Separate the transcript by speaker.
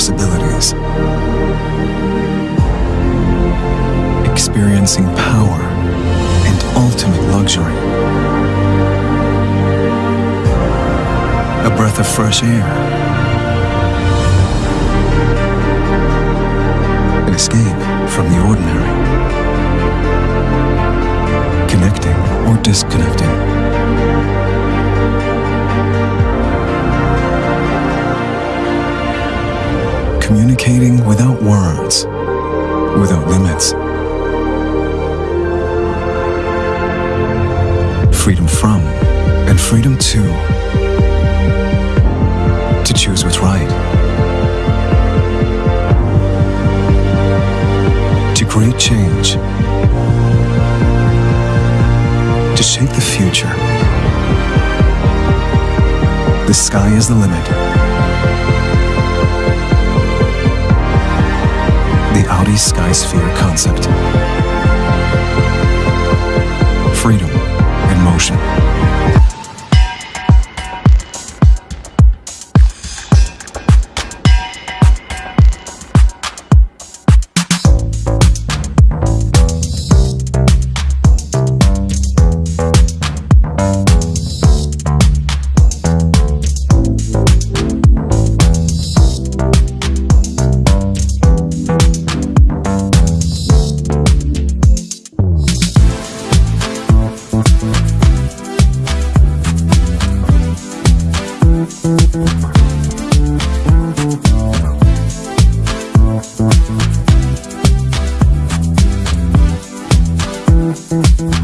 Speaker 1: possibilities. Experiencing power and ultimate luxury. A breath of fresh air. An escape from the ordinary. Connecting or disconnecting. Communicating without words, without limits. Freedom from and freedom to. To choose what's right. To create change. To shape the future. The sky is the limit. The Sphere concept.
Speaker 2: mm-hmm.